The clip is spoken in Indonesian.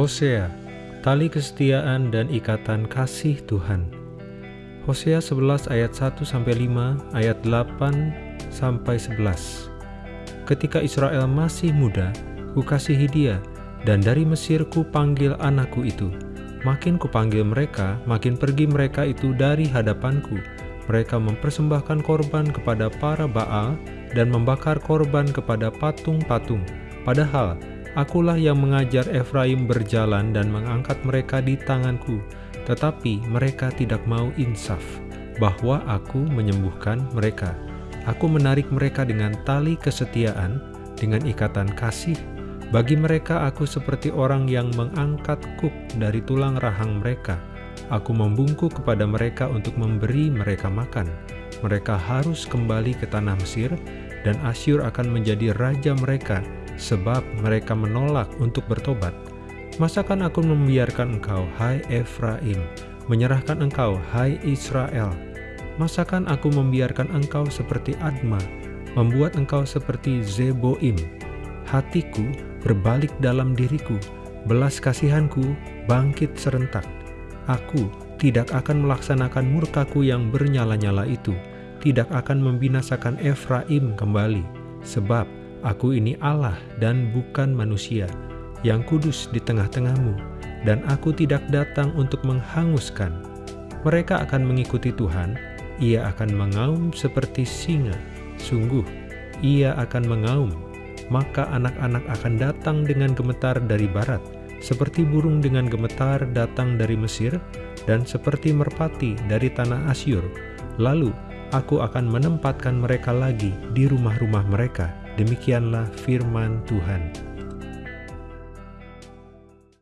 Hosea, tali kesetiaan dan ikatan kasih Tuhan. Hosea 11 ayat 1 sampai 5, ayat 8 sampai 11. Ketika Israel masih muda, kukasihi dia, dan dari Mesir ku panggil anakku itu. Makin kupanggil mereka, makin pergi mereka itu dari hadapanku. Mereka mempersembahkan korban kepada para Baal dan membakar korban kepada patung-patung. Padahal Akulah yang mengajar Efraim berjalan dan mengangkat mereka di tanganku, tetapi mereka tidak mau insaf, bahwa aku menyembuhkan mereka. Aku menarik mereka dengan tali kesetiaan, dengan ikatan kasih. Bagi mereka aku seperti orang yang mengangkat kuk dari tulang rahang mereka. Aku membungkuk kepada mereka untuk memberi mereka makan. Mereka harus kembali ke tanah Mesir, dan Asyur akan menjadi raja mereka, sebab mereka menolak untuk bertobat. Masakan aku membiarkan engkau, hai Efraim, menyerahkan engkau, hai Israel? Masakan aku membiarkan engkau seperti Adma, membuat engkau seperti Zeboim? Hatiku berbalik dalam diriku, belas kasihanku bangkit serentak. Aku tidak akan melaksanakan murkaku yang bernyala-nyala itu, tidak akan membinasakan Efraim kembali, sebab Aku ini Allah dan bukan manusia, yang kudus di tengah-tengahmu, dan aku tidak datang untuk menghanguskan. Mereka akan mengikuti Tuhan, ia akan mengaum seperti singa. Sungguh, ia akan mengaum, maka anak-anak akan datang dengan gemetar dari barat, seperti burung dengan gemetar datang dari Mesir, dan seperti merpati dari tanah Asyur. Lalu, aku akan menempatkan mereka lagi di rumah-rumah mereka, Demikianlah firman Tuhan.